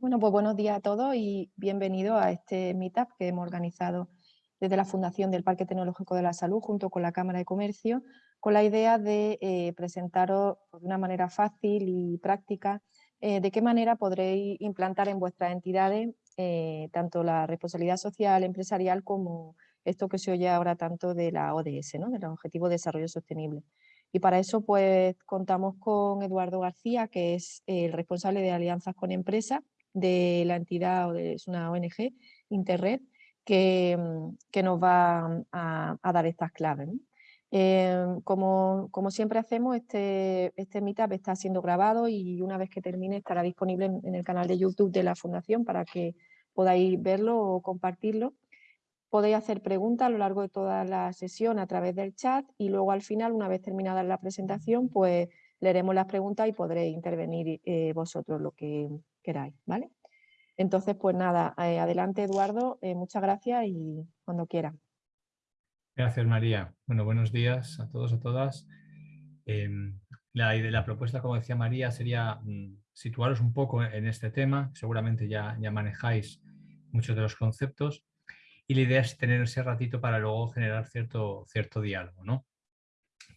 Bueno, pues buenos días a todos y bienvenidos a este meetup que hemos organizado desde la Fundación del Parque Tecnológico de la Salud junto con la Cámara de Comercio con la idea de eh, presentaros de una manera fácil y práctica eh, de qué manera podréis implantar en vuestras entidades eh, tanto la responsabilidad social empresarial como esto que se oye ahora tanto de la ODS, ¿no? de los de Desarrollo Sostenible. Y para eso pues contamos con Eduardo García, que es el responsable de alianzas con empresas de la entidad, es una ONG, Interred, que, mm, que nos va a, dar estas claves. Em, como, como, siempre hacemos, este, este meetup está siendo grabado y una vez que termine estará disponible en, el canal de YouTube de la Fundación para que podáis verlo o compartirlo. Podéis hacer preguntas a lo largo de toda la sesión a través del chat y luego al final, una vez terminada la presentación, pues leeremos las preguntas y podréis intervenir eh, vosotros lo que Entonces, pues nada, eh, adelante Eduardo, eh, muchas gracias y cuando quiera. Gracias María. Bueno, buenos días a todos, a todas. Em, la, la propuesta, como decía María, sería mm, situaros un poco en este tema. Seguramente ya, ya manejáis muchos de los conceptos y la idea es tener ese ratito para luego generar cierto, cierto diálogo. ¿no?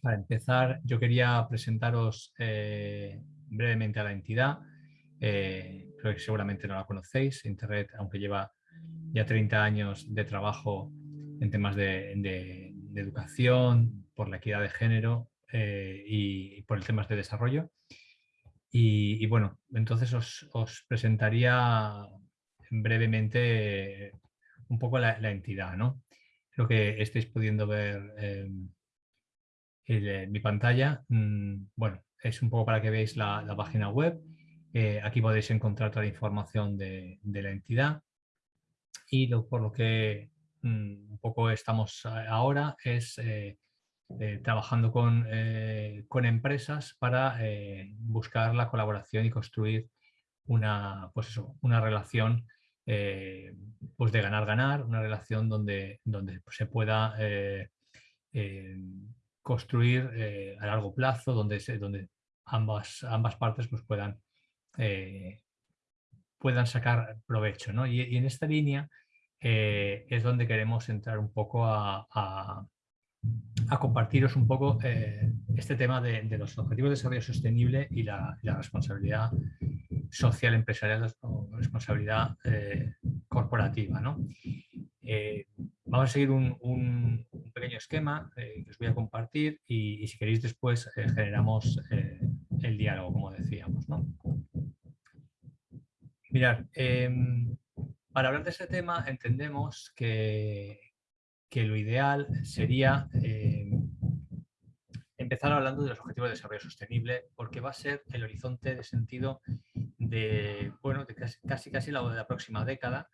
Para empezar, yo quería presentaros eh, brevemente a la entidad. Eh, creo que seguramente no la conocéis. Internet, aunque lleva ya 30 años de trabajo en temas de, educación, por la equidad de género eh, y, por el temas de desarrollo. Y, bueno, entonces os, presentaría brevemente un poco la, entidad, ¿no? Creo que estáis pudiendo ver eh, eh, mi pantalla. Mm, bueno, es un poco para que veáis la, página web. Eh, aquí podéis encontrar toda la información de, la entidad. Y por lo que mm, un poco estamos ahora es trabajando con, empresas para buscar la colaboración y construir una, pues una relación eh, pues de ganar-ganar, una relación donde, donde se pueda eh, eh, construir a largo plazo, donde, donde ambas, ambas partes pues puedan, puedan sacar provecho. ¿no? Y, en esta línea es donde queremos entrar un poco a, compartiros un poco este tema de, los objetivos de desarrollo sostenible y la, responsabilidad social empresarial o responsabilidad eh, corporativa. ¿no? Eh, vamos a seguir un, pequeño esquema eh, que os voy a compartir y, si queréis después generamos el diálogo, como decíamos. ¿no? Mirad, em, para hablar de este tema entendemos que, lo ideal sería em, empezar hablando de los objetivos de desarrollo sostenible porque va a ser el horizonte de sentido de, bueno, de casi, casi, la de la próxima década.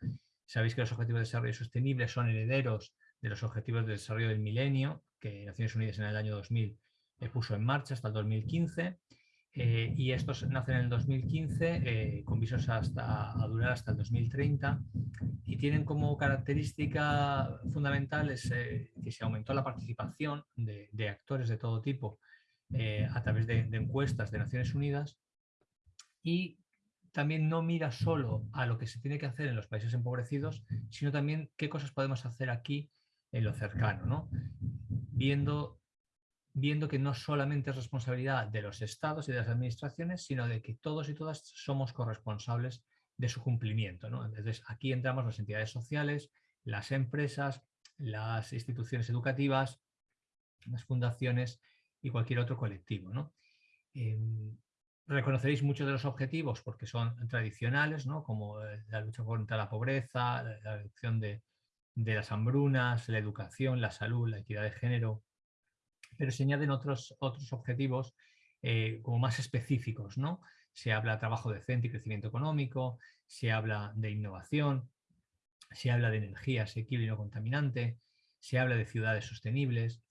Sabéis que los Objetivos de Desarrollo Sostenible son herederos de los Objetivos de Desarrollo del Milenio, que Naciones Unidas en el año 2000 puso en marcha hasta el 2015. Eh, y estos nacen en el 2015 eh, con visos hasta, a durar hasta el 2030 y tienen como característica fundamental eh, que se aumentó la participación de, actores de todo tipo a través de, de, encuestas de Naciones Unidas y también no mira solo a lo que se tiene que hacer en los países empobrecidos, sino también qué cosas podemos hacer aquí en lo cercano, ¿no? viendo, viendo que no solamente es responsabilidad de los estados y de las administraciones, sino de que todos y todas somos corresponsables de su cumplimiento. Entonces aquí entramos las entidades sociales, las empresas, las instituciones educativas, las fundaciones y cualquier otro colectivo. ¿no? Em, reconoceréis muchos de los objetivos porque son tradicionales, ¿no? como eh, la lucha contra la pobreza, la reducción de, las hambrunas, la educación, la salud, la equidad de género, pero se añaden otros, otros objetivos eh, como más específicos. ¿no? Se habla de trabajo decente y crecimiento económico, se habla de innovación, se habla de energía asequible y no contaminante, se habla de ciudades sostenibles,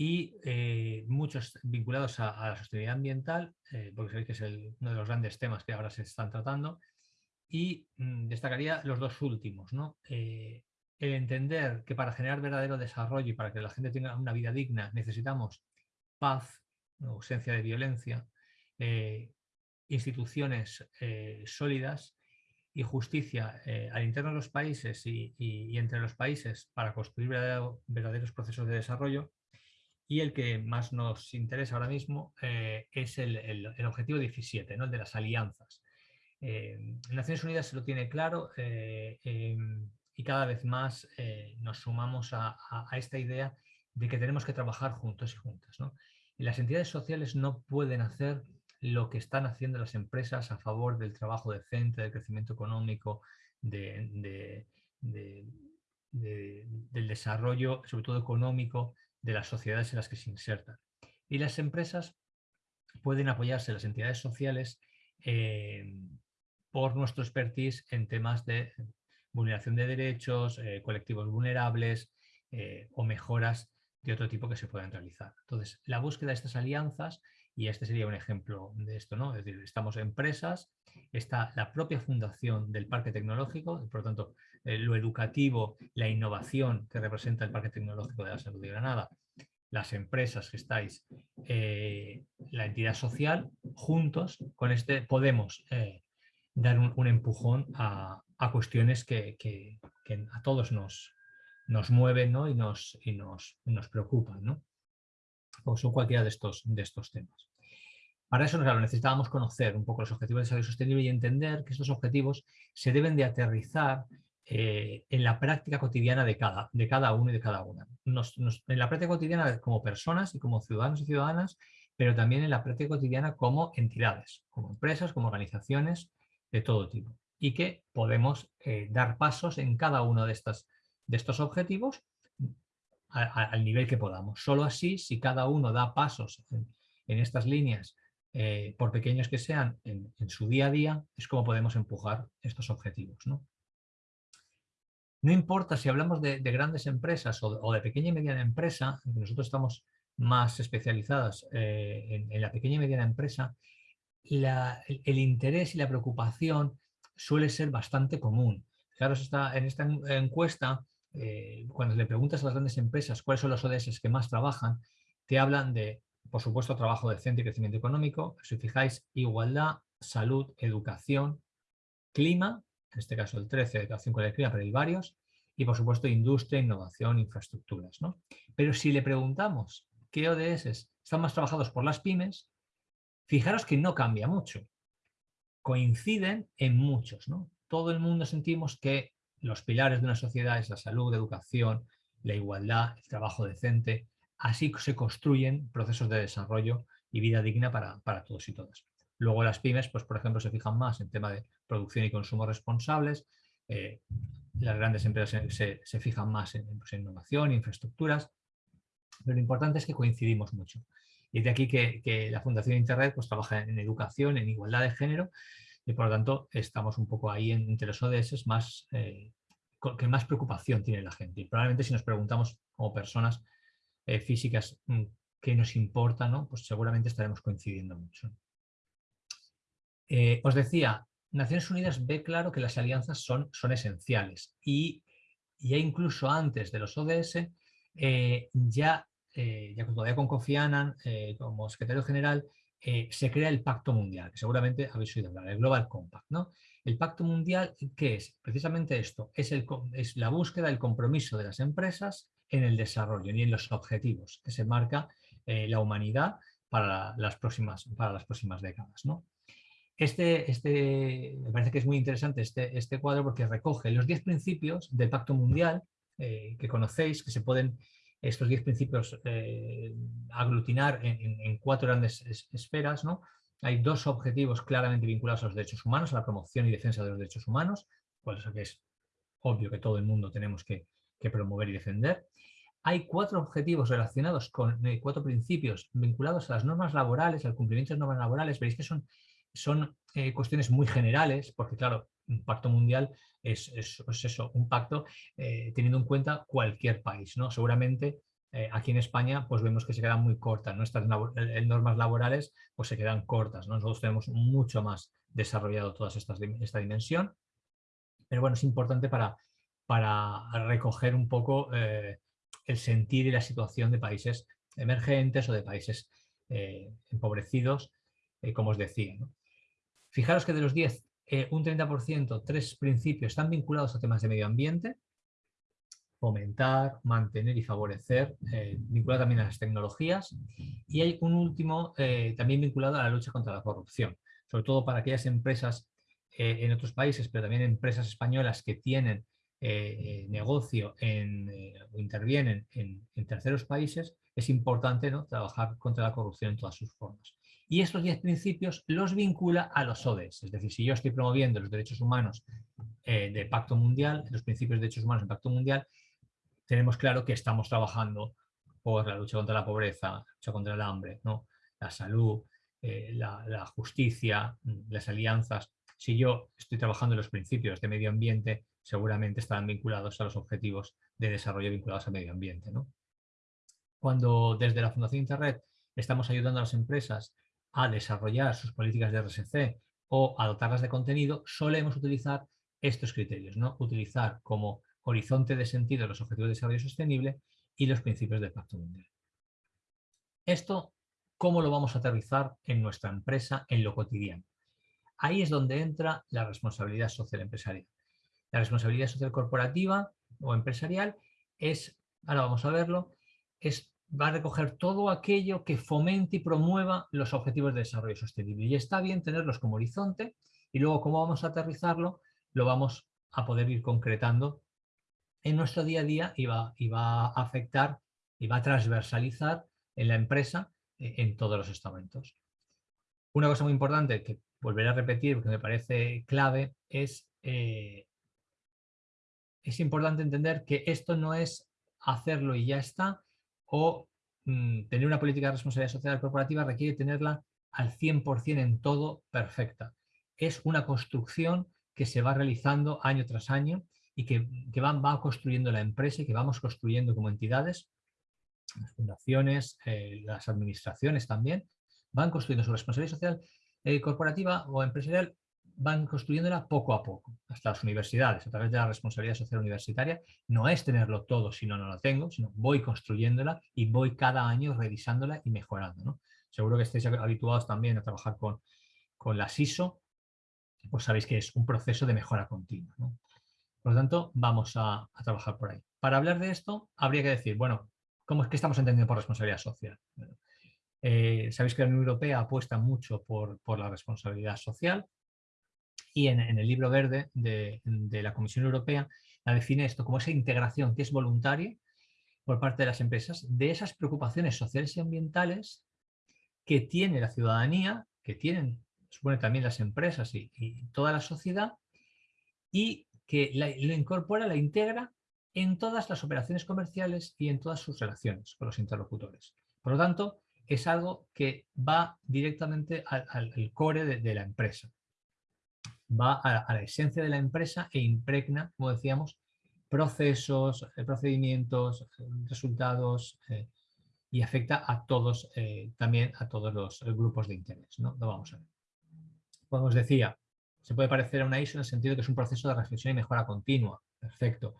y eh, muchos vinculados a, la sostenibilidad ambiental, eh, porque sabéis que es uno de los grandes temas que ahora se están tratando, y mm, destacaría los dos últimos. ¿no? El entender que para generar verdadero desarrollo y para que la gente tenga una vida digna necesitamos paz, ausencia de violencia, instituciones sólidas y justicia eh, al interno de los países y, entre los países para construir verdaderos procesos de desarrollo. Y el que más nos interesa ahora mismo eh, es el, objetivo 17, ¿no? el de las alianzas. Naciones Unidas se lo tiene claro em, y cada vez más nos sumamos a, a, esta idea de que tenemos que trabajar juntos y juntas. ¿no? Y las entidades sociales no pueden hacer lo que están haciendo las empresas a favor del trabajo decente, del crecimiento económico, del desarrollo, sobre todo económico, de las sociedades en las que se insertan. Y las empresas pueden apoyarse las entidades sociales eh, por nuestro expertise en temas de vulneración de derechos, eh, colectivos vulnerables eh, o mejoras de otro tipo que se puedan realizar. Entonces, la búsqueda de estas alianzas, y este sería un ejemplo de esto, ¿no? Es decir, estamos empresas, está la propia fundación del parque tecnológico, por lo tanto, eh, lo educativo, la innovación que representa el parque tecnológico de la salud de Granada, las empresas que estáis, la entidad social, juntos con este podemos dar un, empujón a, cuestiones que, que, a todos nos, nos mueven y, nos, y nos, nos preocupan, ¿no? o son cualquiera de estos, de estos temas. Para eso claro, necesitábamos conocer un poco los objetivos de desarrollo sostenible y entender que estos objetivos se deben de aterrizar eh, en la práctica cotidiana de cada, de cada uno y de cada una. en la práctica cotidiana como personas y como ciudadanos y ciudadanas, pero también en la práctica cotidiana como entidades, como empresas, como organizaciones de todo tipo. Y que podemos eh, dar pasos en cada uno de estas de estos objetivos al nivel que podamos. Solo así, si cada uno da pasos en, estas líneas, eh, por pequeños que sean, en, su día a día, es como podemos empujar estos objetivos. No, no importa si hablamos de, grandes empresas o, de pequeña y mediana empresa, nosotros estamos más especializadas eh, en, la pequeña y mediana empresa, el, interés y la preocupación suele ser bastante común. Claro, está, en esta encuesta eh, cuando le preguntas a las grandes empresas cuáles son los ODS que más trabajan, te hablan de, por supuesto, trabajo decente y crecimiento económico, si fijáis, igualdad, salud, educación, clima, en este caso el 13, educación clima, pero hay varios, y por supuesto industria, innovación, infraestructuras. ¿no? Pero si le preguntamos qué ODS están más trabajados por las pymes, fijaros que no cambia mucho. Coinciden en muchos. ¿no? Todo el mundo sentimos que los pilares de una sociedad es la salud, la educación, la igualdad, el trabajo decente. Así se construyen procesos de desarrollo y vida digna para, todos y todas. Luego las pymes, pues por ejemplo, se fijan más en tema de producción y consumo responsables. Eh, las grandes empresas se, fijan más en, pues, innovación, infraestructuras. Pero lo importante es que coincidimos mucho. Y de aquí que, la Fundación Internet pues, trabaja en educación, en igualdad de género y por lo tanto estamos un poco ahí entre los ODS más, eh, que más preocupación tiene la gente. Y probablemente si nos preguntamos como personas eh, físicas mm, qué nos importa, ¿no? pues seguramente estaremos coincidiendo mucho. Eh, os decía, Naciones Unidas ve claro que las alianzas son, son esenciales y, ya incluso antes de los ODS ya, ya todavía con Kofi Annan como secretario general eh, se crea el Pacto Mundial, que seguramente habéis oído hablar, el Global Compact. ¿no? El Pacto Mundial, ¿qué es? Precisamente esto, es, el, es la búsqueda del compromiso de las empresas en el desarrollo y en los objetivos que se marca eh, la humanidad para las próximas, para las próximas décadas. ¿no? Este, este, me parece que es muy interesante este, este cuadro porque recoge los 10 principios del Pacto Mundial eh, que conocéis, que se pueden estos diez principios eh, aglutinar en, cuatro grandes esferas. ¿no? Hay dos objetivos claramente vinculados a los derechos humanos, a la promoción y defensa de los derechos humanos, es que es obvio que todo el mundo tenemos que, promover y defender. Hay cuatro objetivos relacionados con eh, cuatro principios vinculados a las normas laborales, al cumplimiento de normas laborales. Veréis que son, son eh, cuestiones muy generales, porque claro, un pacto mundial es, eso, un pacto eh, teniendo en cuenta cualquier país. ¿no? Seguramente eh, aquí en España pues vemos que se quedan muy cortas, nuestras normas laborales pues se quedan cortas. Nosotros tenemos mucho más desarrollado toda esta dimensión, pero bueno, es importante para, para recoger un poco eh, el sentir y la situación de países emergentes o de países empobrecidos, como os decía. Fijaros que de los 10 eh, un 30%, tres principios están vinculados a temas de medio ambiente, fomentar, mantener y favorecer, eh, vinculado también a las tecnologías, y hay un último eh, también vinculado a la lucha contra la corrupción, sobre todo para aquellas empresas en otros países, pero también empresas españolas que tienen negocio en, o intervienen en, terceros países, es importante ¿no? trabajar contra la corrupción en todas sus formas. Y estos 10 principios los vincula a los ODS, es decir, si yo estoy promoviendo los derechos humanos del Pacto Mundial, los principios de derechos humanos del Pacto Mundial, tenemos claro que estamos trabajando por la lucha contra la pobreza, la lucha contra el hambre, la salud, eh, la, justicia, las alianzas. Si yo estoy trabajando en los principios de medio ambiente, seguramente estarán vinculados a los objetivos de desarrollo vinculados al medio ambiente. Cuando desde la Fundación Internet estamos ayudando a las empresas a desarrollar sus políticas de RSC o a dotarlas de contenido, solemos utilizar estos criterios, ¿no? utilizar como horizonte de sentido los objetivos de desarrollo sostenible y los principios del Pacto Mundial. Esto, ¿cómo lo vamos a aterrizar en nuestra empresa, en lo cotidiano? Ahí es donde entra la responsabilidad social empresarial. La responsabilidad social corporativa o empresarial es, ahora vamos a verlo, es, va a recoger todo aquello que fomente y promueva los objetivos de desarrollo sostenible. Y está bien tenerlos como horizonte y luego cómo vamos a aterrizarlo lo vamos a poder ir concretando en nuestro día a día y va, a afectar y va a transversalizar en la empresa eh, en todos los estamentos. Una cosa muy importante que volveré a repetir porque me parece clave es, eh, es importante entender que esto no es hacerlo y ya está o mm, tener una política de responsabilidad social corporativa requiere tenerla al 100% en todo perfecta. Es una construcción que se va realizando año tras año y que, van, va construyendo la empresa y que vamos construyendo como entidades, las fundaciones, eh, las administraciones también, van construyendo su responsabilidad social eh, corporativa o empresarial, van construyéndola poco a poco, hasta las universidades, a través de la responsabilidad social universitaria, no es tenerlo todo si no, no lo tengo, sino voy construyéndola y voy cada año revisándola y mejorando. Seguro que estáis habituados también a trabajar con, con la SISO, pues sabéis que es un proceso de mejora continua. ¿no? Por lo tanto, vamos a, trabajar por ahí. Para hablar de esto, habría que decir, bueno, ¿cómo es que estamos entendiendo por responsabilidad social? Eh, sabéis que la Unión Europea apuesta mucho por, la responsabilidad social y en, el libro verde de, la Comisión Europea la define esto como esa integración que es voluntaria por parte de las empresas de esas preocupaciones sociales y ambientales que tiene la ciudadanía, que tienen, supone también las empresas y, y toda la sociedad, y que lo incorpora, la integra en todas las operaciones comerciales y en todas sus relaciones con los interlocutores. Por lo tanto, es algo que va directamente al, core de, la empresa. Va a, la esencia de la empresa e impregna, como decíamos, procesos, eh, procedimientos, resultados eh, y afecta a todos, eh, también a todos los grupos de interés. ¿no? Lo vamos a ver. Como os decía, se puede parecer a una ISO en el sentido de que es un proceso de reflexión y mejora continua. Perfecto.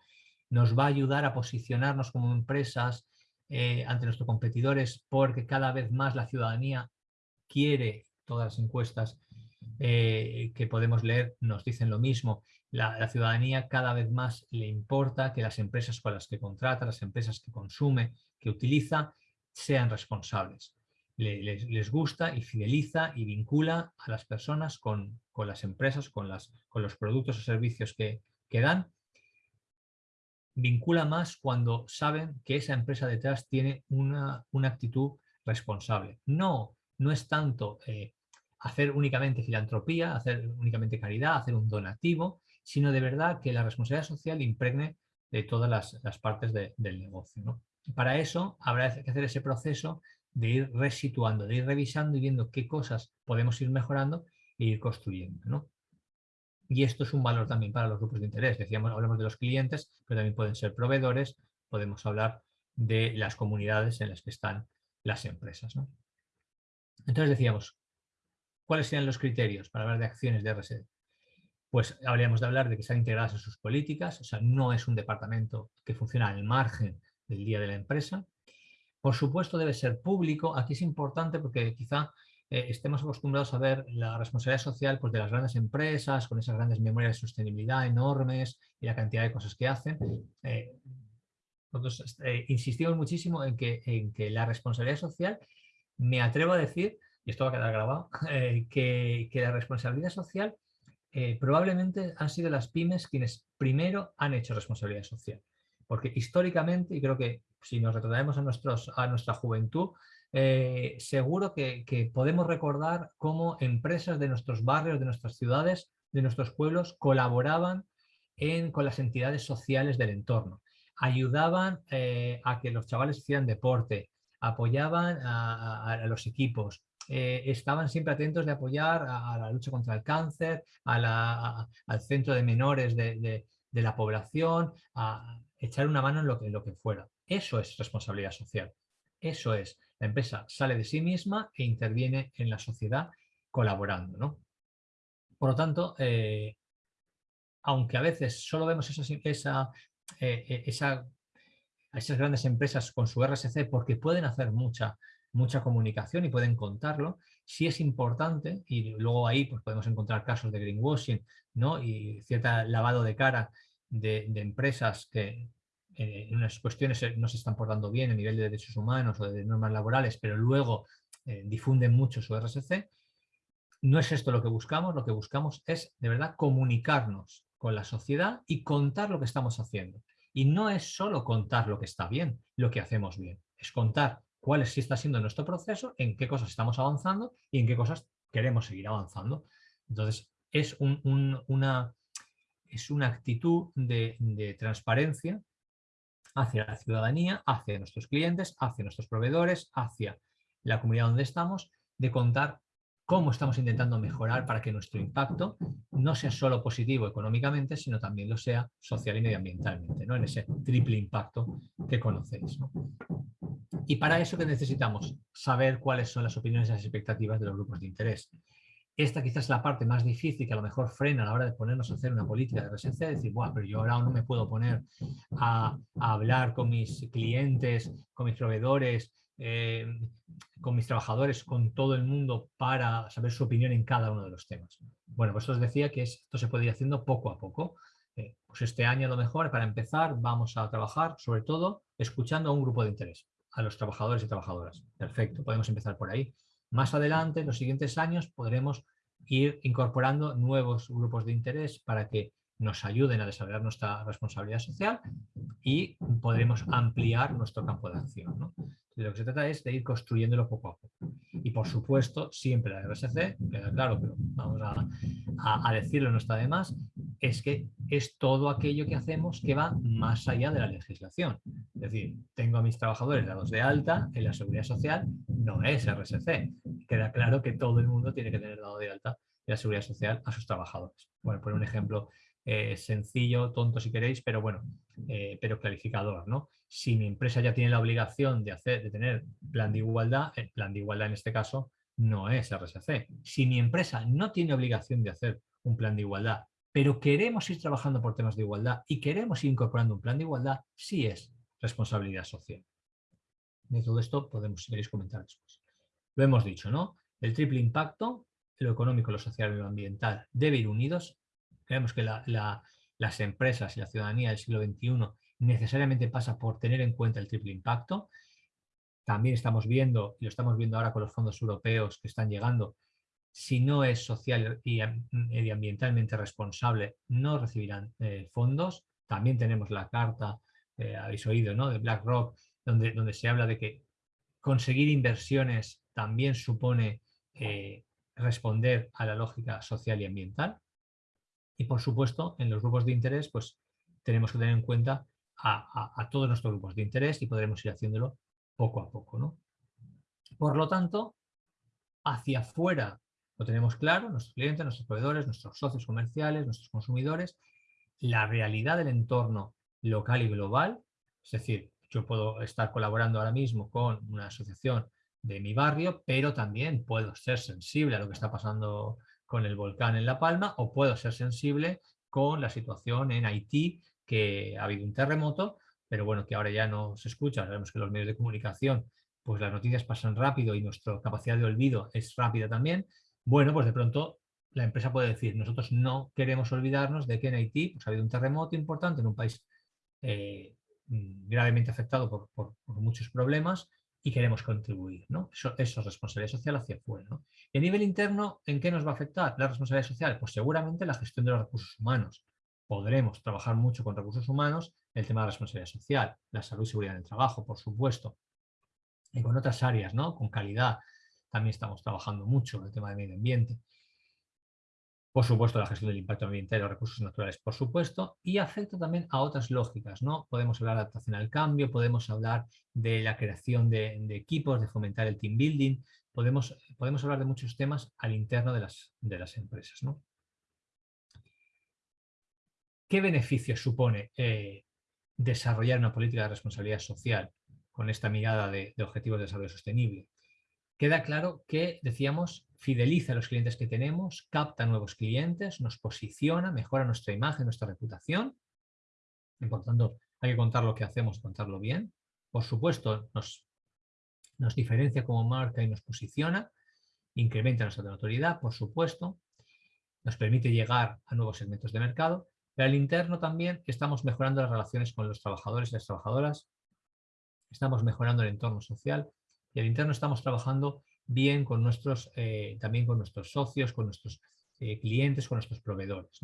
Nos va a ayudar a posicionarnos como empresas eh, ante nuestros competidores porque cada vez más la ciudadanía quiere, todas las encuestas eh, que podemos leer nos dicen lo mismo, la, ciudadanía cada vez más le importa que las empresas con las que contrata, las empresas que consume, que utiliza, sean responsables les, gusta y fideliza y vincula a las personas con, las empresas, con, las, con, los productos o servicios que, que, dan. Vincula más cuando saben que esa empresa detrás tiene una, actitud responsable. No, no es tanto eh, hacer únicamente filantropía, hacer únicamente caridad, hacer un donativo, sino de verdad que la responsabilidad social impregne de todas las, partes del negocio. Para eso habrá que hacer ese proceso de ir resituando, de ir revisando y viendo qué cosas podemos ir mejorando e ir construyendo. ¿no? Y esto es un valor también para los grupos de interés. Decíamos, hablamos de los clientes, pero también pueden ser proveedores, podemos hablar de las comunidades en las que están las empresas. ¿no? Entonces decíamos, ¿cuáles serían los criterios para hablar de acciones de RSD? Pues habríamos de hablar de que sean integradas en sus políticas, o sea, no es un departamento que funciona al margen del día de la empresa, por supuesto debe ser público. Aquí es importante porque quizá eh, estemos acostumbrados a ver la responsabilidad social pues, de las grandes empresas, con esas grandes memorias de sostenibilidad enormes y la cantidad de cosas que hacen. Eh, nosotros insistimos muchísimo en que, en que la responsabilidad social, me atrevo a decir, y esto va a quedar grabado, que, que la responsabilidad social probablemente han sido las pymes quienes primero han hecho responsabilidad social. Porque históricamente, y creo que si nos retrocedemos a, a nuestra juventud, eh, seguro que, podemos recordar cómo empresas de nuestros barrios, de nuestras ciudades, de nuestros pueblos, colaboraban con las entidades sociales del entorno. Ayudaban eh, a que los chavales hicieran deporte, apoyaban a, los equipos, eh, estaban siempre atentos de apoyar a, la lucha contra el cáncer, al centro de menores de, de la población, a, echar una mano en lo que, lo que fuera. Eso es responsabilidad social. Eso es. La empresa sale de sí misma e interviene en la sociedad colaborando. ¿no? Por lo tanto, eh, aunque a veces solo vemos esa, eh, esa, esas grandes empresas con su RSC porque pueden hacer mucha, mucha comunicación y pueden contarlo, sí es importante, y luego ahí pues, podemos encontrar casos de greenwashing ¿no? y cierto lavado de cara de, empresas que eh, en unas cuestiones no se están portando bien a nivel de derechos humanos o de normas laborales, pero luego eh, difunden mucho su RSC, no es esto lo que buscamos, lo que buscamos es de verdad comunicarnos con la sociedad y contar lo que estamos haciendo. Y no es solo contar lo que está bien, lo que hacemos bien, es contar cuál si está siendo nuestro proceso, en qué cosas estamos avanzando y en qué cosas queremos seguir avanzando. Entonces, es una actitud de, transparencia hacia la ciudadanía, hacia nuestros clientes, hacia nuestros proveedores, hacia la comunidad donde estamos, de contar cómo estamos intentando mejorar para que nuestro impacto no sea solo positivo económicamente, sino también lo sea social y medioambientalmente, ¿no? en ese triple impacto que conocéis. Y para eso que necesitamos saber cuáles son las opiniones y las expectativas de los grupos de interés. Esta quizás es la parte más difícil que a lo mejor frena a la hora de ponernos a hacer una política de presencia, decir, bueno, pero yo ahora no me puedo poner a, hablar con mis clientes, con mis proveedores, eh, con mis trabajadores, con todo el mundo para saber su opinión en cada uno de los temas. Bueno, pues os decía que esto se puede ir haciendo poco a poco. Eh, pues este año a lo mejor, para empezar, vamos a trabajar sobre todo escuchando a un grupo de interés, a los trabajadores y trabajadoras. Perfecto, podemos empezar por ahí. Más adelante, en los siguientes años, podremos ir incorporando nuevos grupos de interés para que nos ayuden a desarrollar nuestra responsabilidad social y podremos ampliar nuestro campo de acción. De lo que se trata es de ir construyéndolo poco a poco. Y por supuesto, siempre la RSC, queda claro, pero vamos a, decirlo, no está de más, es que es todo aquello que hacemos que va más allá de la legislación. Es decir, tengo a mis trabajadores dados de alta en la seguridad social, no es RSC. Queda claro que todo el mundo tiene que tener dado de alta en la seguridad social a sus trabajadores. Bueno, por un ejemplo eh, sencillo, tonto si queréis, pero bueno, eh, pero clarificador, ¿no? Si mi empresa ya tiene la obligación de, hacer, de tener plan de igualdad, el plan de igualdad en este caso no es RSC. Si mi empresa no tiene obligación de hacer un plan de igualdad, pero queremos ir trabajando por temas de igualdad y queremos ir incorporando un plan de igualdad, sí es responsabilidad social. De todo esto podemos, si queréis, comentar después. Lo hemos dicho, ¿no? El triple impacto, lo económico, lo social y lo ambiental, debe ir unidos Creemos que las empresas y la ciudadanía del siglo XXI necesariamente pasa por tener en cuenta el triple impacto. También estamos viendo, y lo estamos viendo ahora con los fondos europeos que están llegando, si no es social y medioambientalmente responsable, no recibirán eh, fondos. También tenemos la carta, eh, habéis oído, ¿no? de BlackRock, donde, donde se habla de que conseguir inversiones también supone eh, responder a la lógica social y ambiental. Y por supuesto, en los grupos de interés, pues tenemos que tener en cuenta a, todos nuestros grupos de interés y podremos ir haciéndolo poco a poco. ¿no? Por lo tanto, hacia afuera lo tenemos claro, nuestros clientes, nuestros proveedores, nuestros socios comerciales, nuestros consumidores, la realidad del entorno local y global, es decir, yo puedo estar colaborando ahora mismo con una asociación de mi barrio, pero también puedo ser sensible a lo que está pasando con el volcán en La Palma o puedo ser sensible con la situación en Haití, que ha habido un terremoto, pero bueno, que ahora ya no se escucha. Sabemos que los medios de comunicación pues las noticias pasan rápido y nuestra capacidad de olvido es rápida también, bueno, pues de pronto la empresa puede decir, nosotros no queremos olvidarnos de que en Haití pues, ha habido un terremoto importante en un país eh, gravemente afectado por, muchos problemas y queremos contribuir. ¿no? Eso, es responsabilidad social hacia afuera. Y a nivel interno, ¿en qué nos va a afectar la responsabilidad social? Pues seguramente la gestión de los recursos humanos. Podremos trabajar mucho con recursos humanos, el tema de la responsabilidad social, la salud y seguridad en el trabajo, por supuesto, y con otras áreas, ¿no? con calidad, también estamos trabajando mucho el tema del medio ambiente. Por supuesto, la gestión del impacto ambiental y los recursos naturales, por supuesto, y afecta también a otras lógicas, ¿no? Podemos hablar de adaptación al cambio, podemos hablar de la creación de, equipos, de fomentar el team building, podemos, podemos hablar de muchos temas al interno de las, de las empresas, ¿no? ¿Qué beneficios supone eh, desarrollar una política de responsabilidad social con esta mirada de, de objetivos de desarrollo sostenible? Queda claro que, decíamos, fideliza a los clientes que tenemos, capta nuevos clientes, nos posiciona, mejora nuestra imagen, nuestra reputación. Por tanto, hay que contar lo que hacemos, contarlo bien. Por supuesto, nos, nos diferencia como marca y nos posiciona, incrementa nuestra notoriedad, por supuesto, nos permite llegar a nuevos segmentos de mercado, pero al interno también estamos mejorando las relaciones con los trabajadores y las trabajadoras, estamos mejorando el entorno social y al interno estamos trabajando bien con nuestros, eh, también con nuestros socios, con nuestros eh, clientes, con nuestros proveedores.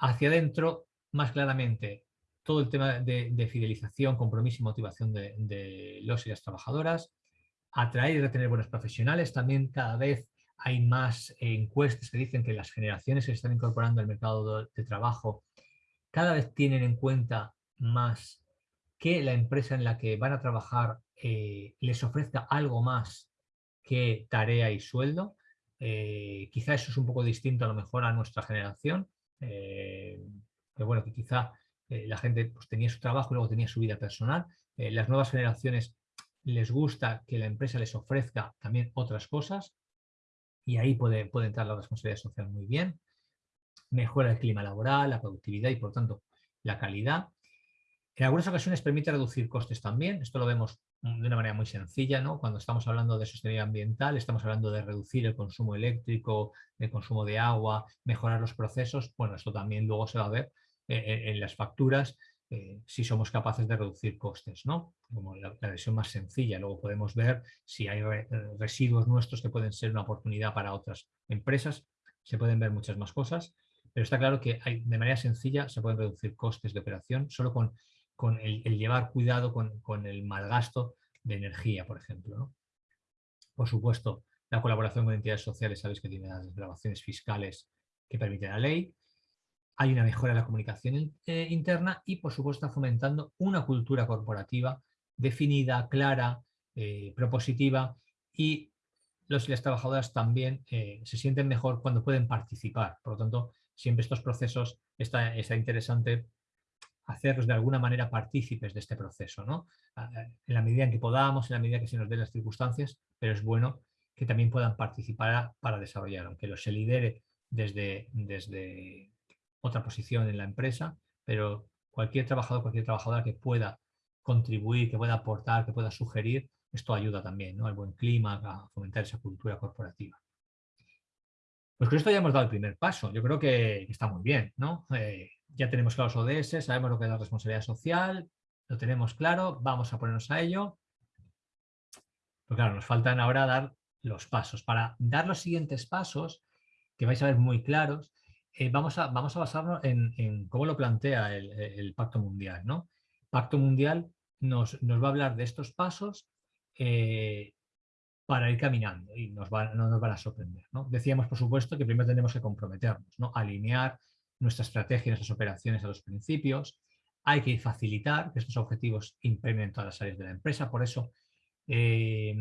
Hacia adentro, más claramente, todo el tema de, fidelización, compromiso y motivación de, los y las trabajadoras, atraer y retener buenos profesionales, también cada vez hay más encuestas que dicen que las generaciones que se están incorporando al mercado de trabajo cada vez tienen en cuenta más que la empresa en la que van a trabajar eh, les ofrezca algo más qué tarea y sueldo. Eh, quizá eso es un poco distinto a lo mejor a nuestra generación, eh, pero bueno, que quizá eh, la gente pues, tenía su trabajo y luego tenía su vida personal. las nuevas generaciones les gusta que la empresa les ofrezca también otras cosas y ahí puede, puede entrar la responsabilidad social muy bien. Mejora el clima laboral, la productividad y por tanto la calidad. En algunas ocasiones permite reducir costes también, esto lo vemos de una manera muy sencilla, ¿no? Cuando estamos hablando de sostenibilidad ambiental, estamos hablando de reducir el consumo eléctrico, el consumo de agua, mejorar los procesos, bueno, esto también luego se va a ver eh, eh, en las facturas eh, si somos capaces de reducir costes, ¿no? Como la, versión más sencilla, luego podemos ver si hay residuos nuestros que pueden ser una oportunidad para otras empresas, se pueden ver muchas más cosas, pero está claro que hay, de manera sencilla se pueden reducir costes de operación solo con con el, llevar cuidado con, el mal gasto de energía, por ejemplo. Por supuesto, la colaboración con entidades sociales, sabéis que tiene las grabaciones fiscales que permite la ley. Hay una mejora en la comunicación eh, interna y, por supuesto, está fomentando una cultura corporativa definida, clara, eh, propositiva y los las trabajadoras también eh, se sienten mejor cuando pueden participar. Por lo tanto, siempre estos procesos está, está interesante hacerlos de alguna manera partícipes de este proceso, ¿no? en la medida en que podamos, en la medida que se nos den las circunstancias, pero es bueno que también puedan participar para desarrollar, aunque lo se lidere desde, desde otra posición en la empresa, pero cualquier trabajador, cualquier trabajadora que pueda contribuir, que pueda aportar, que pueda sugerir, esto ayuda también ¿no? al buen clima, a fomentar esa cultura corporativa. Pues con esto ya hemos dado el primer paso. Yo creo que, está muy bien. ¿no? Eh, ya tenemos claros ODS, sabemos lo que es la responsabilidad social, lo tenemos claro, vamos a ponernos a ello. Pero claro, nos faltan ahora dar los pasos. Para dar los siguientes pasos, que vais a ver muy claros, eh, vamos, a, vamos a basarnos en, cómo lo plantea el, Pacto Mundial. ¿no? Pacto Mundial nos, nos, va a hablar de estos pasos eh, para ir caminando y nos no nos van a sorprender. ¿no? Decíamos, por supuesto, que primero tenemos que comprometernos, ¿no? alinear nuestra estrategia, nuestras operaciones a los principios. Hay que facilitar que estos objetivos impregnen todas las áreas de la empresa. Por eso, eh,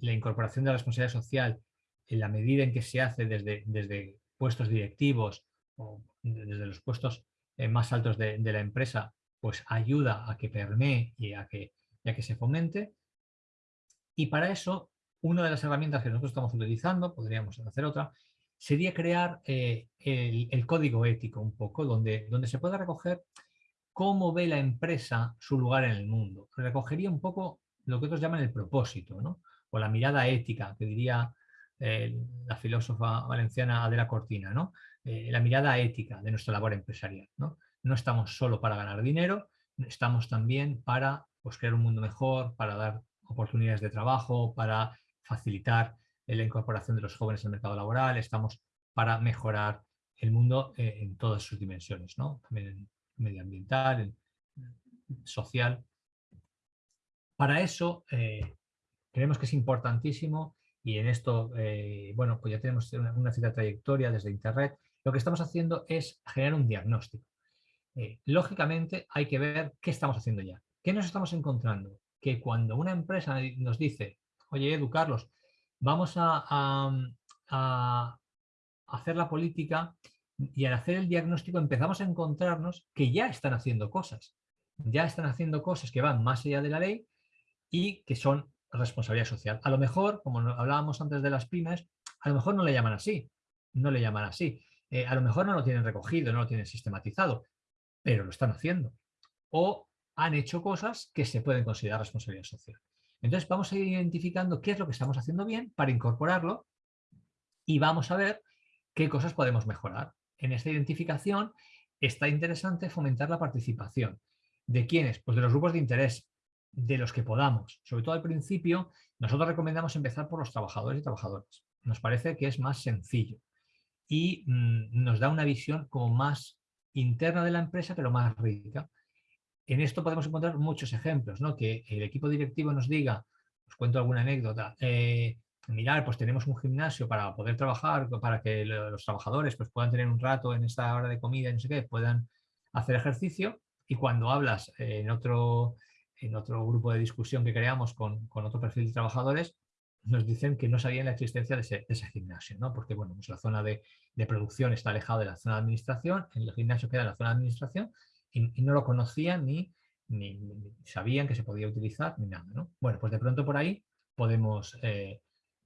la incorporación de la responsabilidad social en la medida en que se hace desde, desde puestos directivos o desde los puestos eh, más altos de, la empresa, pues ayuda a que permee y a que, que se fomente. Y para eso, una de las herramientas que nosotros estamos utilizando, podríamos hacer otra, sería crear eh, el, código ético un poco, donde, donde se pueda recoger cómo ve la empresa su lugar en el mundo. Recogería un poco lo que otros llaman el propósito, ¿no? o la mirada ética, que diría eh, la filósofa valenciana Adela Cortina, ¿no? Eh, la mirada ética de nuestra labor empresarial. ¿no? no estamos solo para ganar dinero, estamos también para pues, crear un mundo mejor, para dar oportunidades de trabajo, para facilitar la incorporación de los jóvenes al mercado laboral, estamos para mejorar el mundo eh, en todas sus dimensiones, ¿no? también en medioambiental, en social. Para eso eh, creemos que es importantísimo y en esto, eh, bueno, pues ya tenemos una, una, cierta trayectoria desde Internet, lo que estamos haciendo es generar un diagnóstico. lógicamente hay que ver qué estamos haciendo ya. ¿Qué nos estamos encontrando? Que cuando una empresa nos dice, oye, Edu, Carlos, vamos a, hacer la política y al hacer el diagnóstico empezamos a encontrarnos que ya están haciendo cosas. Ya están haciendo cosas que van más allá de la ley y que son responsabilidad social. A lo mejor, como hablábamos antes de las pymes, a lo mejor no le llaman así, no le llaman así. Eh, a lo mejor no lo tienen recogido, no lo tienen sistematizado, pero lo están haciendo. O han hecho cosas que se pueden considerar responsabilidad social. Entonces vamos a ir identificando qué es lo que estamos haciendo bien para incorporarlo y vamos a ver qué cosas podemos mejorar. En esta identificación está interesante fomentar la participación. ¿De quiénes? Pues de los grupos de interés, de los que podamos. Sobre todo al principio, nosotros recomendamos empezar por los trabajadores y trabajadoras. Nos parece que es más sencillo y mm, nos da una visión como más interna de la empresa, pero más rica en esto podemos encontrar muchos ejemplos, ¿no? que el equipo directivo nos diga, os cuento alguna anécdota, eh, mirar, pues tenemos un gimnasio para poder trabajar, para que los trabajadores pues, puedan tener un rato en esta hora de comida y no sé qué, puedan hacer ejercicio y cuando hablas en otro, en otro grupo de discusión que creamos con, otro perfil de trabajadores, nos dicen que no sabían la existencia de ese, gimnasio, ¿no? porque bueno, pues la zona de, de, producción está alejada de la zona de administración, el gimnasio queda en la zona de administración y, no lo conocían ni, ni, sabían que se podía utilizar ni nada. ¿no? Bueno, pues de pronto por ahí podemos, eh,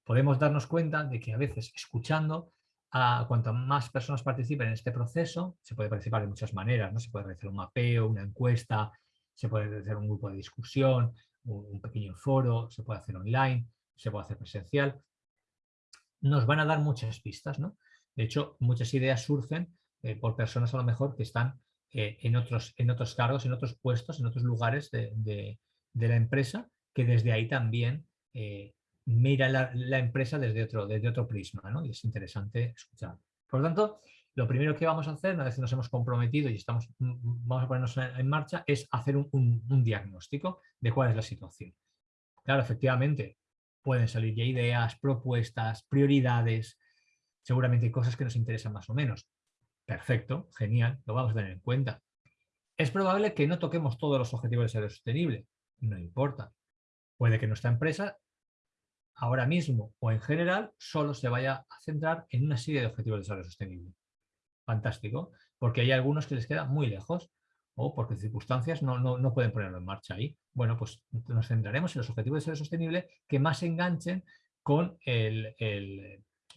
podemos darnos cuenta de que a veces escuchando a cuanto más personas participen en este proceso, se puede participar de muchas maneras, ¿no? Se puede realizar un mapeo, una encuesta, se puede hacer un grupo de discusión, un, pequeño foro, se puede hacer online, se puede hacer presencial. Nos van a dar muchas pistas, ¿no? De hecho, muchas ideas surgen eh, por personas a lo mejor que están eh, en, otros, en otros cargos, en otros puestos, en otros lugares de, la empresa, que desde ahí también eh, mira la, empresa desde otro, desde otro prisma, ¿no? y es interesante escuchar. Por lo tanto, lo primero que vamos a hacer, una vez que nos hemos comprometido y estamos, vamos a ponernos en marcha, es hacer un, un diagnóstico de cuál es la situación. Claro, efectivamente, pueden salir ya ideas, propuestas, prioridades, seguramente cosas que nos interesan más o menos. Perfecto, genial, lo vamos a tener en cuenta. Es probable que no toquemos todos los objetivos de desarrollo sostenible, no importa. Puede que nuestra empresa ahora mismo o en general solo se vaya a centrar en una serie de objetivos de desarrollo sostenible. Fantástico, porque hay algunos que les quedan muy lejos o porque circunstancias no, no, pueden ponerlo en marcha ahí. Bueno, pues nos centraremos en los objetivos de desarrollo sostenible que más enganchen con el,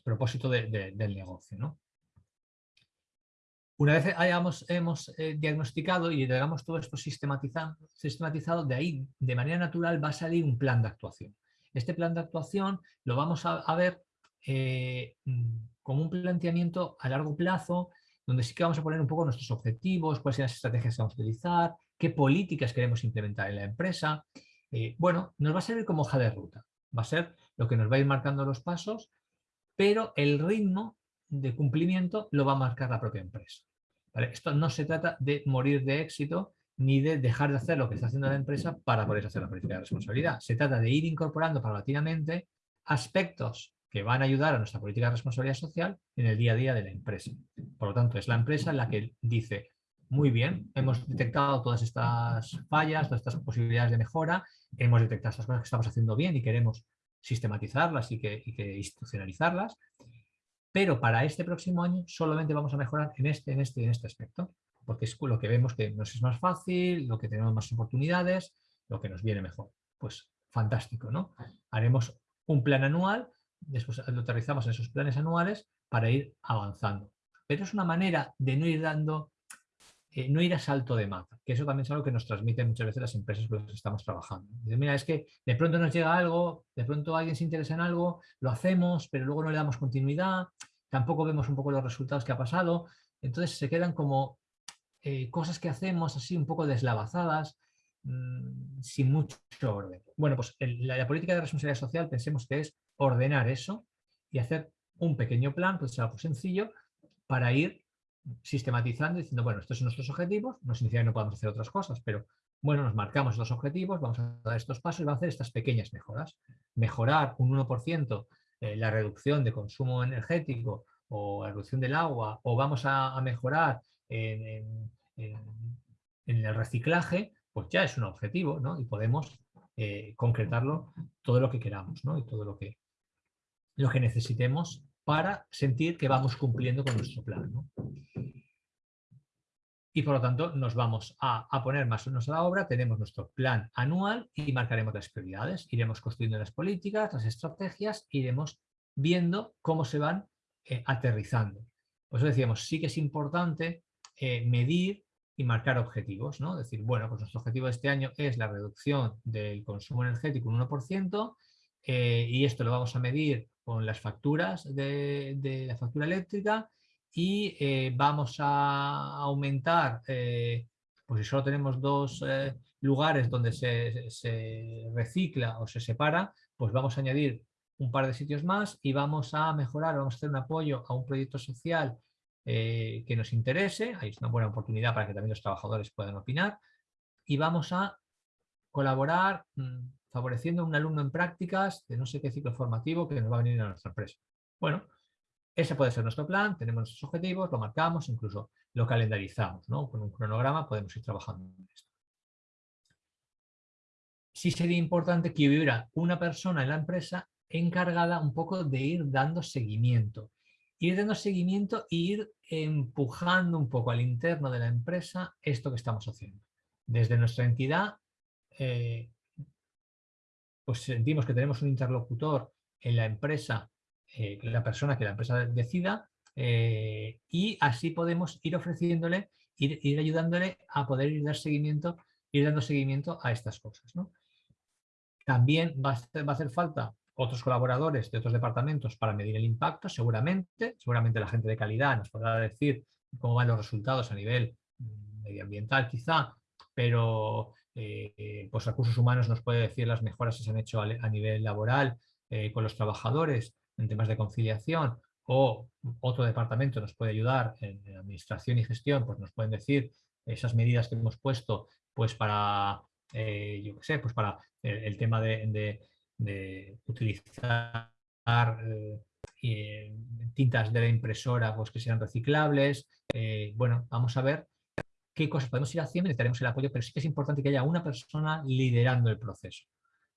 propósito del negocio. ¿no? Una vez hayamos, hemos eh, diagnosticado y tengamos todo esto sistematizado, sistematizado, de ahí, de manera natural, va a salir un plan de actuación. Este plan de actuación lo vamos a, ver eh, como un planteamiento a largo plazo, donde sí que vamos a poner un poco nuestros objetivos, cuáles son las estrategias que vamos a utilizar, qué políticas queremos implementar en la empresa. Eh, bueno, nos va a servir como hoja de ruta. Va a ser lo que nos va a ir marcando los pasos, pero el ritmo de cumplimiento lo va a marcar la propia empresa. Esto no se trata de morir de éxito ni de dejar de hacer lo que está haciendo la empresa para poder hacer la política de responsabilidad. Se trata de ir incorporando paulatinamente aspectos que van a ayudar a nuestra política de responsabilidad social en el día a día de la empresa. Por lo tanto, es la empresa la que dice, muy bien, hemos detectado todas estas fallas, todas estas posibilidades de mejora, hemos detectado estas cosas que estamos haciendo bien y queremos sistematizarlas y y que institucionalizarlas, pero para este próximo año solamente vamos a mejorar en este, en este y en este aspecto, porque es lo que vemos que nos es más fácil, lo que tenemos más oportunidades, lo que nos viene mejor. Pues fantástico, ¿no? Haremos un plan anual, después lo aterrizamos en esos planes anuales para ir avanzando. Pero es una manera de no ir dando eh, no ir a salto de mata, que eso también es algo que nos transmiten muchas veces las empresas con las que estamos trabajando. mira, es que de pronto nos llega algo, de pronto alguien se interesa en algo, lo hacemos, pero luego no le damos continuidad, tampoco vemos un poco los resultados que ha pasado, entonces se quedan como eh, cosas que hacemos así un poco deslavazadas, mm, sin mucho orden. Bueno, pues la, política de responsabilidad social pensemos que es ordenar eso y hacer un pequeño plan, pues algo sencillo, para ir sistematizando diciendo, bueno, estos son nuestros objetivos, no significa que no podamos hacer otras cosas, pero bueno, nos marcamos los objetivos, vamos a dar estos pasos y vamos a hacer estas pequeñas mejoras. Mejorar un 1% eh, la reducción de consumo energético o la reducción del agua, o vamos a, mejorar en, el reciclaje, pues ya es un objetivo, ¿no? Y podemos eh, concretarlo todo lo que queramos, ¿no? Y todo lo que, lo que necesitemos para sentir que vamos cumpliendo con nuestro plan. Y por lo tanto nos vamos a, poner más o menos a la obra, tenemos nuestro plan anual y marcaremos las prioridades, iremos construyendo las políticas, las estrategias, iremos viendo cómo se van eh, aterrizando. Por eso decíamos, sí que es importante eh, medir y marcar objetivos, ¿no? Decir, bueno, pues nuestro objetivo de este año es la reducción del consumo energético un 1%, eh, y esto lo vamos a medir con las facturas de, la factura eléctrica y eh, vamos a aumentar, eh, pues si solo tenemos dos lugares donde se, recicla o se separa, pues vamos a añadir un par de sitios más y vamos a mejorar, vamos a hacer un apoyo a un proyecto social que nos interese, ahí es una buena oportunidad para que también los trabajadores puedan opinar, y vamos a colaborar mm, favoreciendo a un alumno en prácticas de no sé qué ciclo formativo que nos va a venir a nuestra empresa. Bueno, ese puede ser nuestro plan, tenemos nuestros objetivos, lo marcamos, incluso lo calendarizamos, ¿no? Con un cronograma podemos ir trabajando en esto. Sí sería importante que hubiera una persona en la empresa encargada un poco de ir dando seguimiento. Ir dando seguimiento e ir empujando un poco al interno de la empresa esto que estamos haciendo. Desde nuestra entidad, eh, pues sentimos que tenemos un interlocutor en la empresa, eh, la persona que la empresa decida, eh, y así podemos ir ofreciéndole, ir, ayudándole a poder ir, dar seguimiento, ir dando seguimiento a estas cosas. También va a, hacer, falta otros colaboradores de otros departamentos para medir el impacto, seguramente. Seguramente la gente de calidad nos podrá decir cómo van los resultados a nivel mm, medioambiental quizá, pero eh, pues recursos humanos nos puede decir las mejoras que se han hecho a, nivel laboral eh, con los trabajadores en temas de conciliación o otro departamento nos puede ayudar en, administración y gestión, pues nos pueden decir esas medidas que hemos puesto pues para, eh, yo qué sé, pues para el, tema de, utilizar tintas de la impresora pues que sean reciclables. bueno, vamos a ver qué cosas podemos ir haciendo, necesitaremos el apoyo, pero sí que es importante que haya una persona liderando el proceso.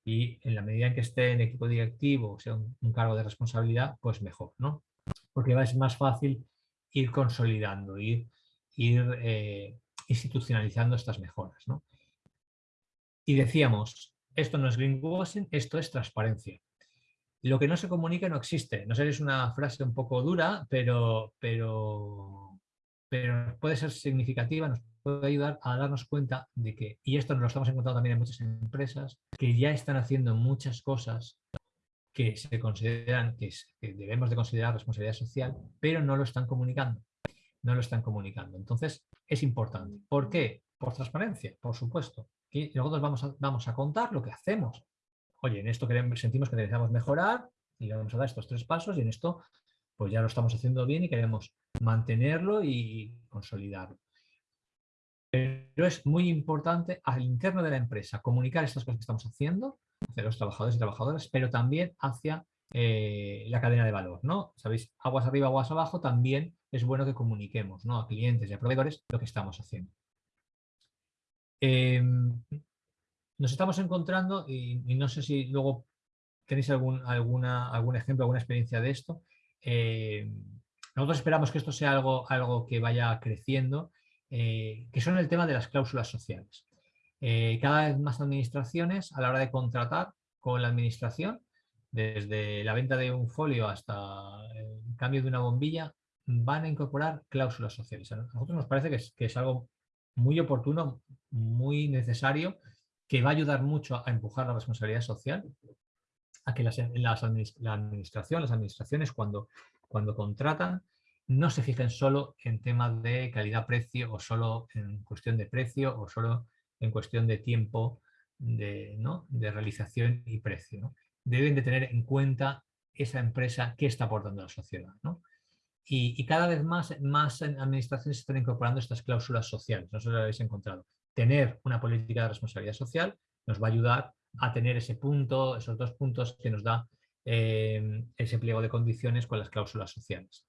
Y en la medida en que esté en equipo directivo, o sea, un, cargo de responsabilidad, pues mejor, ¿no? Porque es más fácil ir consolidando, ir, ir eh, institucionalizando estas mejoras, ¿no? Y decíamos, esto no es greenwashing, esto es transparencia. Lo que no se comunica no existe. No sé si es una frase un poco dura, pero, pero, pero puede ser significativa, puede ayudar a darnos cuenta de que, y esto nos lo estamos encontrando también en muchas empresas, que ya están haciendo muchas cosas que se consideran, que, debemos de considerar responsabilidad social, pero no lo están comunicando. No lo están comunicando. Entonces, es importante. ¿Por qué? Por transparencia, por supuesto. Y nosotros vamos a, vamos a contar lo que hacemos. Oye, en esto queremos, sentimos que necesitamos mejorar y vamos a dar estos tres pasos y en esto pues ya lo estamos haciendo bien y queremos mantenerlo y consolidarlo. Pero es muy importante al interno de la empresa comunicar estas cosas que estamos haciendo hacia los trabajadores y trabajadoras, pero también hacia eh, la cadena de valor. ¿no? Sabéis, aguas arriba, aguas abajo, también es bueno que comuniquemos ¿no? a clientes y a proveedores lo que estamos haciendo. Em, nos estamos encontrando, y, no sé si luego tenéis algún, algún ejemplo, alguna experiencia de esto, em, nosotros esperamos que esto sea algo, algo que vaya creciendo eh, que son el tema de las cláusulas sociales. Eh, cada vez más administraciones a la hora de contratar con la administración, desde la venta de un folio hasta el cambio de una bombilla, van a incorporar cláusulas sociales. A nosotros nos parece que es, algo muy oportuno, muy necesario, que va a ayudar mucho a empujar la responsabilidad social, a que las, la administración, las administraciones cuando contratan, no se fijen solo en temas de calidad-precio o solo en cuestión de precio o solo en cuestión de tiempo de, ¿no? de realización y precio. Deben de tener en cuenta esa empresa qué está aportando a la sociedad. Y, cada vez más, más administraciones están incorporando estas cláusulas sociales, no si lo habéis encontrado. Tener una política de responsabilidad social nos va a ayudar a tener ese punto, esos dos puntos que nos da eh, ese pliego de condiciones con las cláusulas sociales.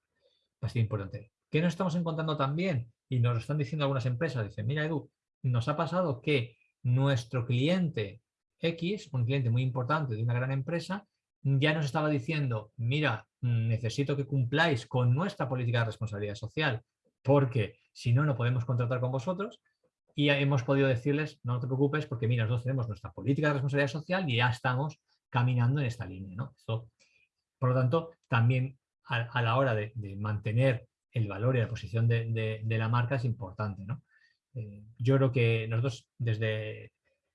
Importante. ¿Qué nos estamos encontrando también? Y nos lo están diciendo algunas empresas. Dicen, mira Edu, nos ha pasado que nuestro cliente X, un cliente muy importante de una gran empresa, ya nos estaba diciendo, mira, necesito que cumpláis con nuestra política de responsabilidad social, porque si no, no podemos contratar con vosotros. Y hemos podido decirles, no te preocupes, porque mira, nosotros tenemos nuestra política de responsabilidad social y ya estamos caminando en esta línea. ¿no? por lo tanto, también a, la hora de, mantener el valor y la posición de, la marca es importante. ¿no? Eh, yo creo que nosotros desde,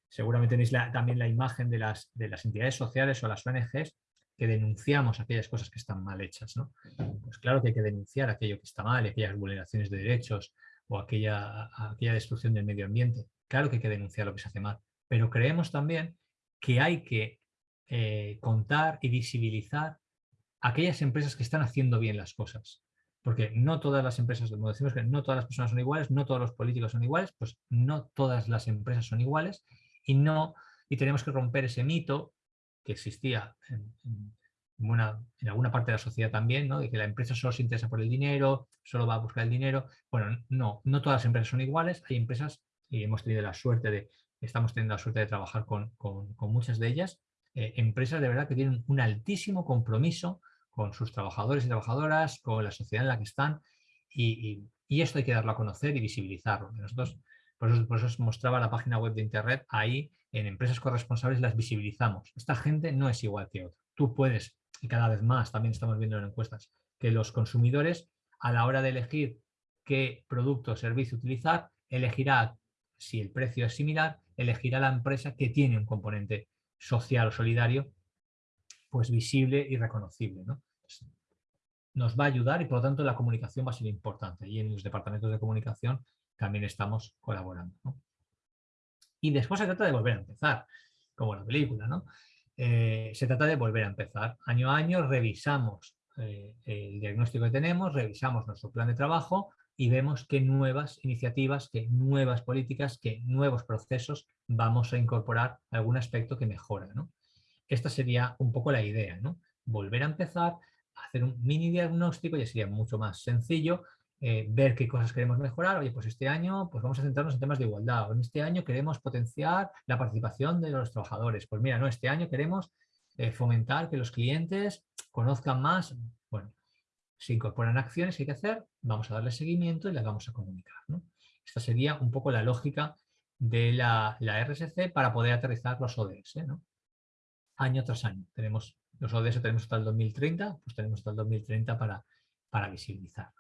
seguramente tenéis también la imagen de las, de las entidades sociales o las ONGs que denunciamos aquellas cosas que están mal hechas. ¿no? Pues claro que hay que denunciar aquello que está mal, aquellas vulneraciones de derechos o aquella, aquella destrucción del medio ambiente. Claro que hay que denunciar lo que se hace mal, pero creemos también que hay que eh, contar y visibilizar aquellas empresas que están haciendo bien las cosas. Porque no todas las empresas, como decimos que no todas las personas son iguales, no todos los políticos son iguales, pues no todas las empresas son iguales y, no, y tenemos que romper ese mito que existía en, en alguna parte de la sociedad también, ¿no? de que la empresa solo se interesa por el dinero, solo va a buscar el dinero. Bueno, no, no todas las empresas son iguales, hay empresas, y hemos tenido la suerte de, estamos teniendo la suerte de trabajar con, con, muchas de ellas, eh, empresas de verdad que tienen un altísimo compromiso con sus trabajadores y trabajadoras, con la sociedad en la que están, y, esto hay que darlo a conocer y visibilizarlo. Nosotros, por eso, por eso os mostraba la página web de Internet, ahí en empresas corresponsables las visibilizamos. Esta gente no es igual que otra. Tú puedes, y cada vez más también estamos viendo en encuestas, que los consumidores a la hora de elegir qué producto o servicio utilizar, elegirá, si el precio es similar, elegirá la empresa que tiene un componente social o solidario pues visible y reconocible. ¿no? nos va a ayudar y por lo tanto la comunicación va a ser importante y en los departamentos de comunicación también estamos colaborando. Y después se trata de volver a empezar, como la película, ¿no? Eh, se trata de volver a empezar. Año a año revisamos eh, el diagnóstico que tenemos, revisamos nuestro plan de trabajo y vemos qué nuevas iniciativas, qué nuevas políticas, qué nuevos procesos vamos a incorporar algún aspecto que mejora. ¿no? Esta sería un poco la idea, ¿no? Volver a empezar, hacer un mini diagnóstico, ya sería mucho más sencillo, eh, ver qué cosas queremos mejorar. Oye, pues este año pues vamos a centrarnos en temas de igualdad. En este año queremos potenciar la participación de los trabajadores. Pues mira, no, este año queremos eh, fomentar que los clientes conozcan más. Bueno, se incorporan acciones que hay que hacer, vamos a darle seguimiento y las vamos a comunicar. Esta sería un poco la lógica de la, RSC para poder aterrizar los ODS. Año tras año. Tenemos los ODS tenemos hasta el 2030, pues tenemos hasta el 2030 para, para visibilizar.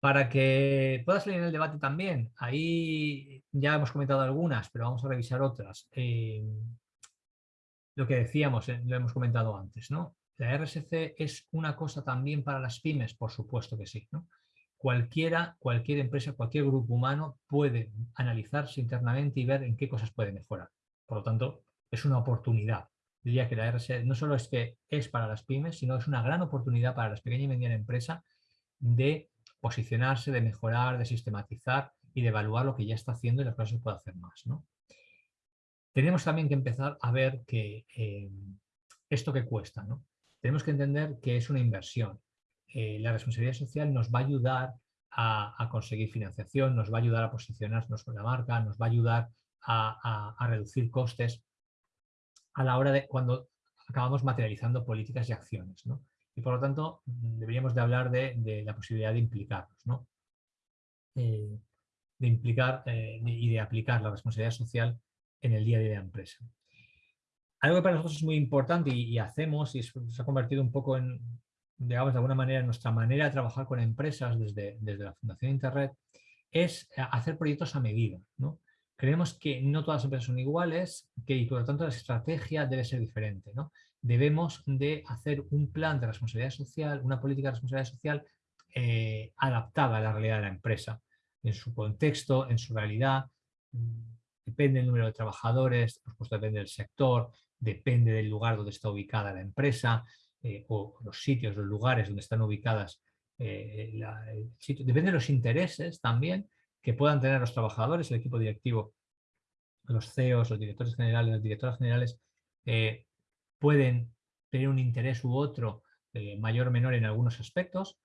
Para que pueda salir en el debate también, ahí ya hemos comentado algunas, pero vamos a revisar otras. Eh, lo que decíamos, eh, lo hemos comentado antes, ¿no? La RSC es una cosa también para las pymes, por supuesto que sí. Cualquiera, cualquier empresa, cualquier grupo humano puede analizarse internamente y ver en qué cosas puede mejorar. Por lo tanto, es una oportunidad diría que la RSE no solo es que es para las pymes, sino es una gran oportunidad para las pequeñas y medianas empresas de posicionarse, de mejorar, de sistematizar y de evaluar lo que ya está haciendo y las cosas se puede hacer más. Tenemos también que empezar a ver que eh, esto que cuesta. ¿no? Tenemos que entender que es una inversión. Eh, la responsabilidad social nos va a ayudar a, conseguir financiación, nos va a ayudar a posicionarnos con la marca, nos va a ayudar a reducir costes, a la hora de cuando acabamos materializando políticas y acciones. ¿no? Y por lo tanto, deberíamos de hablar de, la posibilidad de implicarnos, ¿no? Eh, de implicar eh, y de aplicar la responsabilidad social en el día a día de la empresa. Algo que para nosotros es muy importante y, hacemos y se ha convertido un poco en, digamos, de alguna manera, en nuestra manera de trabajar con empresas desde, desde la Fundación Internet, es hacer proyectos a medida. ¿no? Creemos que no todas las empresas son iguales que, y por lo tanto la estrategia debe ser diferente. ¿no? Debemos de hacer un plan de responsabilidad social, una política de responsabilidad social eh, adaptada a la realidad de la empresa, en su contexto, en su realidad, depende del número de trabajadores, por supuesto depende del sector, depende del lugar donde está ubicada la empresa eh, o los sitios, los lugares donde están ubicadas eh, depende de los intereses también que puedan tener los trabajadores, el equipo directivo, los CEOs, los directores generales, las directoras generales, eh, pueden tener un interés u otro mayor o menor en algunos aspectos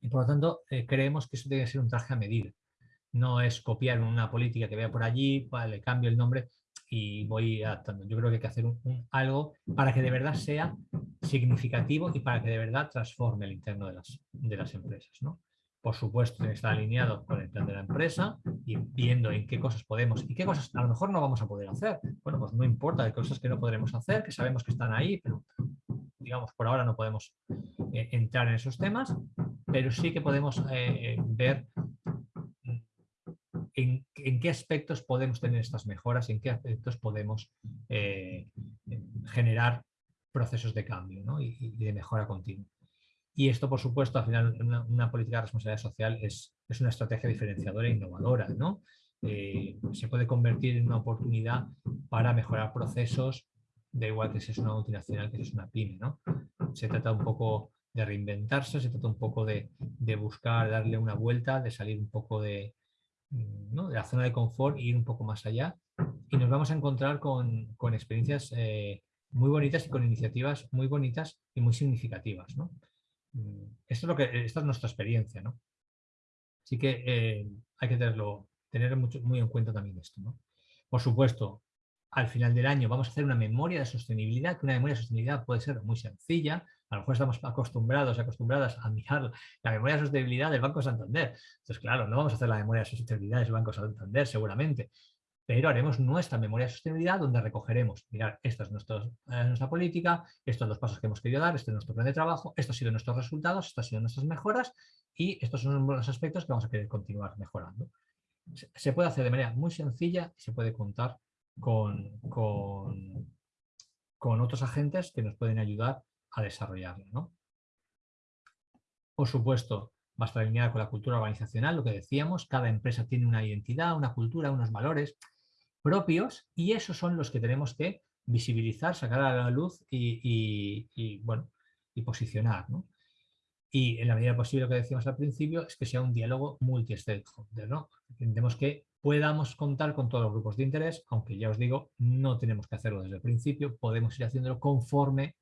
y por lo tanto creemos que eso debe ser un traje a medida. No es copiar una política que vea por allí, le cambio el nombre, y voy adaptando. Yo creo que hay que hacer algo para que de verdad sea significativo y para que de verdad transforme el interno de las, de las empresas. ¿no? Por supuesto, tiene que estar alineado con el plan de la empresa y viendo en qué cosas podemos y qué cosas a lo mejor no vamos a poder hacer. Bueno, pues no importa, hay cosas que no podremos hacer, que sabemos que están ahí, pero digamos, por ahora no podemos eh, entrar en esos temas, pero sí que podemos eh, ver en, qué aspectos podemos tener estas mejoras, en qué aspectos podemos eh, generar procesos de cambio y, de mejora continua. Y esto, por supuesto, al final una, política de responsabilidad social es, es, una estrategia diferenciadora e innovadora. ¿no? Eh, se puede convertir en una oportunidad para mejorar procesos, da igual que si es una multinacional que si es una pyme. ¿no? Se trata un poco de reinventarse, se trata un poco de, de buscar darle una vuelta, de salir un poco de, de la zona de confort e ir un poco más allá. Y nos vamos a encontrar con, experiencias eh, muy bonitas y con iniciativas muy bonitas y muy significativas. ¿no? Mm, esto es lo que, esta es nuestra experiencia. ¿no? Así que eh, hay que tenerlo, tener mucho, muy en cuenta también esto. ¿no? Por supuesto, al final del año vamos a hacer una memoria de sostenibilidad, que una memoria de sostenibilidad puede ser muy sencilla, a lo mejor estamos acostumbrados, acostumbradas a mirar la memoria de sostenibilidad del Banco Santander. Entonces, claro, no vamos a hacer la memoria de sostenibilidad del Banco Santander seguramente, pero haremos nuestra memoria de sostenibilidad donde recogeremos, mirar, esta es eh, nuestra política, estos son los pasos que hemos querido dar, este es nuestro plan de trabajo, estos han sido nuestros resultados, estas han sido nuestras mejoras y estos son los aspectos que vamos a querer continuar mejorando. Se puede hacer de manera muy sencilla y se puede contar con, con, con otros agentes que nos pueden ayudar a desarrollarlo. ¿no? Por supuesto, va a estar con la cultura organizacional, lo que decíamos, cada empresa tiene una identidad, una cultura, unos valores propios y esos son los que tenemos que visibilizar, sacar a la luz y, bueno, y posicionar. Y en la medida posible, lo que decíamos al principio, es que sea un diálogo multi-stakeholder. ¿no? Entendemos que podamos contar con todos los grupos de interés, aunque ya os digo, no tenemos que hacerlo desde el principio, podemos ir haciéndolo conforme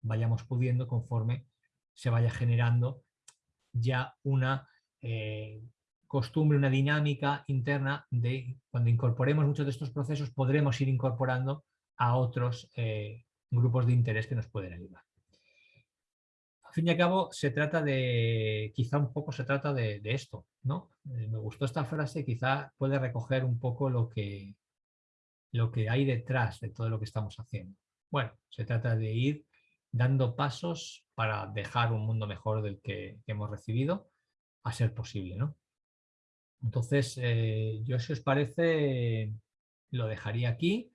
vayamos pudiendo conforme se vaya generando ya una eh, costumbre, una dinámica interna de cuando incorporemos muchos de estos procesos podremos ir incorporando a otros eh, grupos de interés que nos pueden ayudar. Al fin y al cabo se trata de, quizá un poco se trata de, esto, ¿no? Eh, me gustó esta frase, quizá puede recoger un poco lo que, lo que hay detrás de todo lo que estamos haciendo. Bueno, se trata de ir dando pasos para dejar un mundo mejor del que, hemos recibido, a ser posible. ¿no? Entonces, eh, yo si os parece, lo dejaría aquí.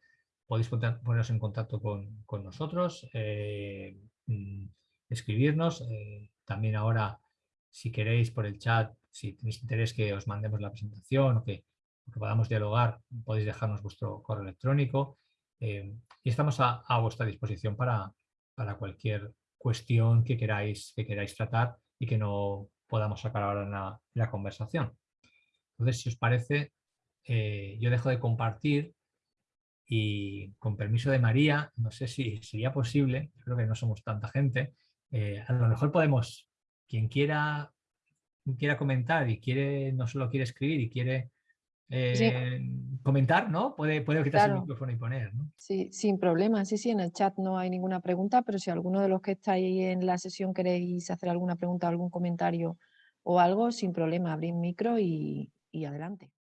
Podéis poneros en contacto con, nosotros, eh, mm, escribirnos. Eh, también ahora, si queréis por el chat, si tenéis interés que os mandemos la presentación o que, podamos dialogar, podéis dejarnos vuestro correo electrónico. y estamos a vuestra disposición para, para cualquier cuestión que queráis, que queráis tratar y que no podamos sacar ahora en la, conversación. Entonces, si os parece, eh, yo dejo de compartir y con permiso de María, no sé si sería posible, creo que no somos tanta gente, eh, a lo mejor podemos, quien quiera, quiera comentar y quiere, no solo quiere escribir y quiere eh, comentar, ¿no? Puede, puede quitarse el micrófono y poner, ¿no? Sí, sin problema. Sí, sí, en el chat no hay ninguna pregunta, pero si alguno de los que estáis en la sesión queréis hacer alguna pregunta, algún comentario o algo, sin problema, abrir micro y, y adelante.